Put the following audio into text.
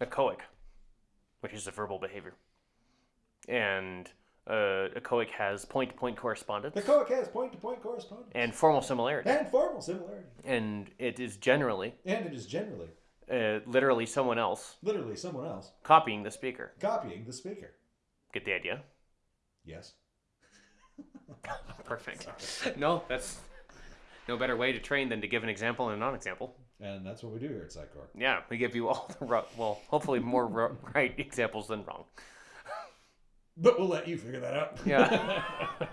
echoic, which is a verbal behavior, and uh, echoic has point-to-point correspondence The echoic has point-to-point correspondence and formal similarity, and formal similarity, and it is generally and it is generally, uh, literally someone else literally, someone else copying the speaker. copying the speaker. Get the idea? Yes. Perfect. No, that's no better way to train than to give an example and a non-example. And that's what we do here at Psychor. Yeah, we give you all the ro- well, hopefully more right examples than wrong. But we'll let you figure that out. Yeah.